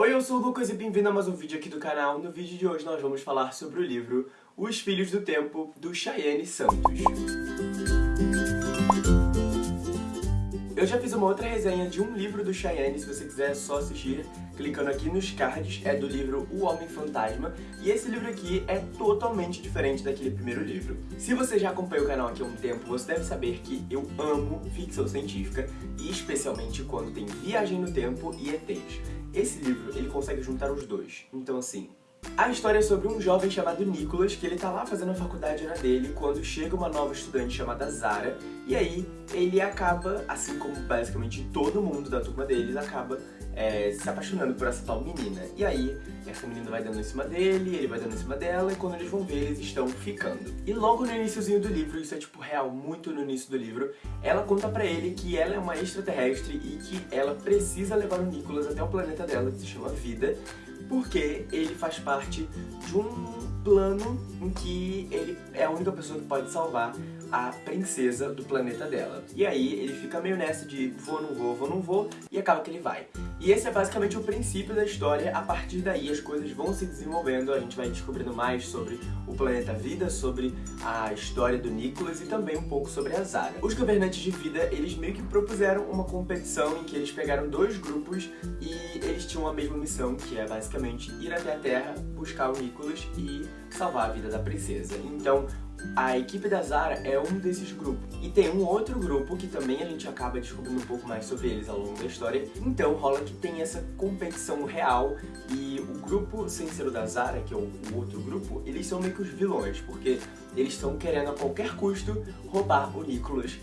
Oi, eu sou o Lucas e bem-vindo a mais um vídeo aqui do canal. No vídeo de hoje nós vamos falar sobre o livro Os Filhos do Tempo, do Chayenne Santos. Eu já fiz uma outra resenha de um livro do Cheyenne, se você quiser só assistir, clicando aqui nos cards, é do livro O Homem Fantasma, e esse livro aqui é totalmente diferente daquele primeiro livro. Se você já acompanha o canal aqui há um tempo, você deve saber que eu amo ficção científica, e especialmente quando tem viagem no tempo e ETs. Esse livro, ele consegue juntar os dois, então assim, a história é sobre um jovem chamado Nicholas, que ele tá lá fazendo a faculdade na dele, quando chega uma nova estudante chamada Zara, e aí ele acaba, assim como basicamente todo mundo da turma deles, acaba é, se apaixonando por essa tal menina. E aí, essa menina vai dando em cima dele, ele vai dando em cima dela, e quando eles vão ver, eles estão ficando. E logo no iníciozinho do livro, isso é tipo real, muito no início do livro, ela conta pra ele que ela é uma extraterrestre e que ela precisa levar o Nicholas até o planeta dela, que se chama Vida, porque ele faz parte de um plano em que ele é a única pessoa que pode salvar a princesa do planeta dela. E aí ele fica meio nessa de vou, não vou, vou, não vou, e acaba que ele vai. E esse é basicamente o princípio da história, a partir daí as coisas vão se desenvolvendo, a gente vai descobrindo mais sobre o planeta Vida, sobre a história do Nicholas e também um pouco sobre a Zara. Os governantes de Vida, eles meio que propuseram uma competição em que eles pegaram dois grupos e eles tinham a mesma missão, que é basicamente ir até a Terra, buscar o Nicholas e salvar a vida da princesa. Então, a equipe da Zara é um desses grupos. E tem um outro grupo que também a gente acaba descobrindo um pouco mais sobre eles ao longo da história. Então rola que tem essa competição real e o grupo sem ser o da Zara, que é o, o outro grupo, eles são meio que os vilões, porque eles estão querendo a qualquer custo roubar o Nicholas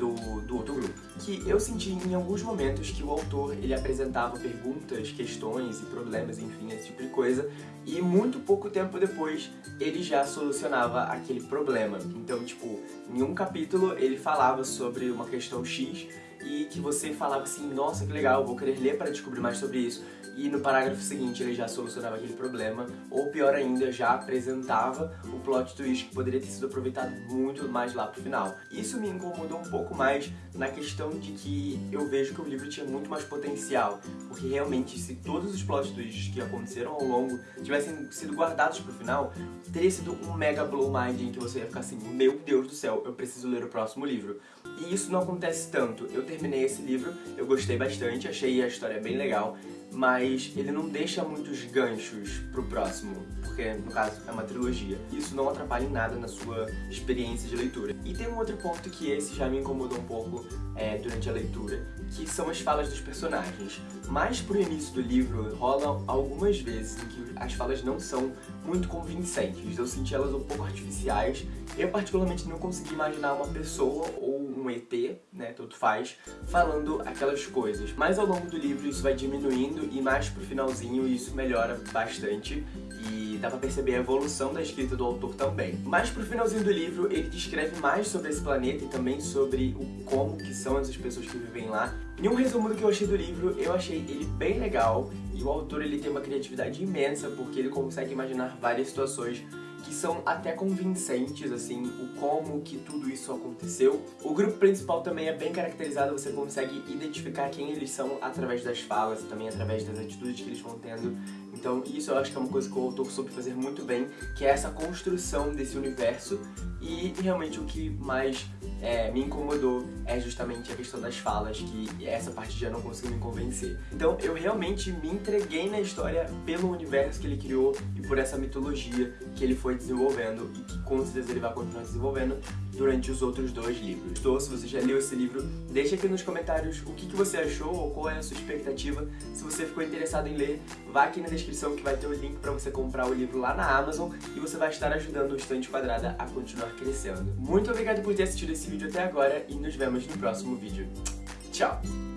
do, do outro grupo. Que eu senti em alguns momentos que o autor ele apresentava perguntas, questões e problemas, enfim, esse tipo de coisa, e muito pouco tempo depois ele já solucionava aquele problema. Então, tipo, em um capítulo ele falava sobre uma questão X e que você falava assim, nossa, que legal, vou querer ler para descobrir mais sobre isso. E no parágrafo seguinte ele já solucionava aquele problema, ou pior ainda, já apresentava o plot twist que poderia ter sido aproveitado muito mais lá pro final. Isso me incomodou um pouco mais na questão de que eu vejo que o livro tinha muito mais potencial, porque realmente se todos os plot twists que aconteceram ao longo tivessem sido guardados pro final, teria sido um mega blow mind em que você ia ficar assim, meu Deus do céu, eu preciso ler o próximo livro. E isso não acontece tanto. Eu terminei esse livro, eu gostei bastante, achei a história bem legal, mas ele não deixa muitos ganchos pro próximo, porque no caso é uma trilogia. Isso não atrapalha em nada na sua experiência de leitura. E tem um outro ponto que esse já me incomodou um pouco é, durante a leitura, que são as falas dos personagens. Mais pro início do livro, rolam algumas vezes em que as falas não são muito convincentes. Eu senti elas um pouco artificiais. Eu particularmente não consegui imaginar uma pessoa ou um ET, né, tanto faz, falando aquelas coisas. Mas ao longo do livro isso vai diminuindo e mais pro finalzinho isso melhora bastante e dá pra perceber a evolução da escrita do autor também. Mais pro finalzinho do livro ele descreve mais sobre esse planeta e também sobre o como que são essas pessoas que vivem lá. Em um resumo do que eu achei do livro, eu achei ele bem legal e o autor ele tem uma criatividade imensa porque ele consegue imaginar várias situações que são até convincentes, assim, o como que tudo isso aconteceu. O grupo principal também é bem caracterizado, você consegue identificar quem eles são através das falas e também através das atitudes que eles vão tendo. Então isso eu acho que é uma coisa que o autor soube fazer muito bem, que é essa construção desse universo e realmente o que mais é, me incomodou é justamente a questão das falas, que essa parte já não conseguiu me convencer. Então eu realmente me entreguei na história pelo universo que ele criou e por essa mitologia que ele foi desenvolvendo e que com certeza ele vai continuar desenvolvendo durante os outros dois livros. Então, se você já leu esse livro, deixa aqui nos comentários o que, que você achou ou qual é a sua expectativa. Se você ficou interessado em ler, vá aqui na descrição que vai ter o link para você comprar o livro lá na Amazon e você vai estar ajudando o Estante Quadrada a continuar crescendo. Muito obrigado por ter assistido esse vídeo até agora e nos vemos no próximo vídeo. Tchau!